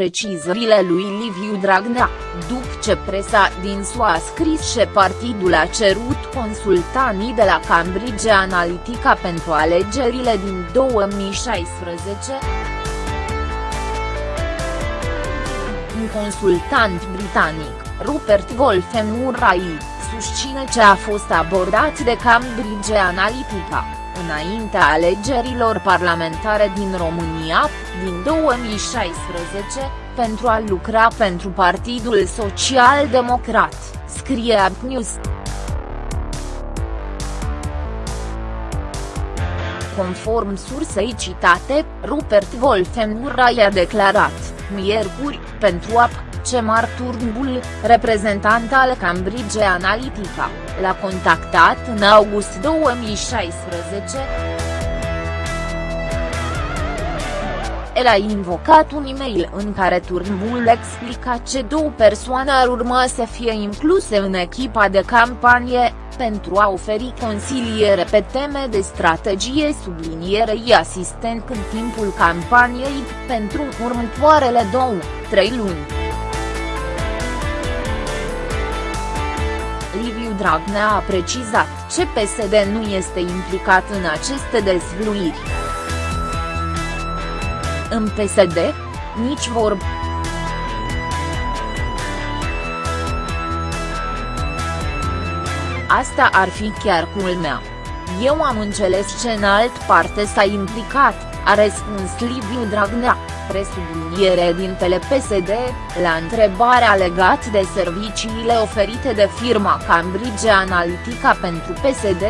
precizările lui Liviu Dragnea, după ce presa din SUA a scris că partidul a cerut consultanii de la Cambridge Analytica pentru alegerile din 2016. Un consultant britanic, Rupert Wolfe Murray, susține ce a fost abordat de Cambridge Analytica înaintea alegerilor parlamentare din România, din 2016, pentru a lucra pentru Partidul Social Democrat, scrie News. Conform sursei citate, Rupert Wolfenmurray a declarat, miercuri, pentru AP, ce Turnbull, reprezentant al Cambridge Analytica, l-a contactat în august 2016. El a invocat un e-mail în care Turnbull explica ce două persoane ar urma să fie incluse în echipa de campanie, pentru a oferi consiliere pe teme de strategie sublinierei asistent în timpul campaniei, pentru următoarele două, trei luni. Dragnea a precizat ce PSD nu este implicat în aceste dezvluiri. În PSD, nici vorb. Asta ar fi chiar culmea. Eu am înțeles ce în alt parte s-a implicat, a răspuns Liviu Dragnea presubliniere din PSD, la întrebarea legat de serviciile oferite de firma Cambridge Analytica pentru PSD.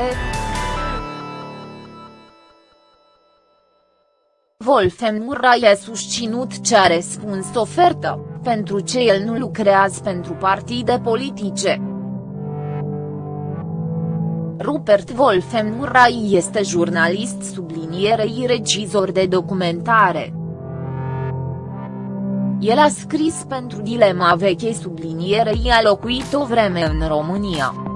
Wolfgang Murray a susținut ce a răspuns ofertă, pentru ce el nu lucrează pentru partide politice. Rupert Wolfgang Murray este jurnalist sublinierei regizor de documentare. El a scris pentru Dilema Veche sublinierei a locuit o vreme în România.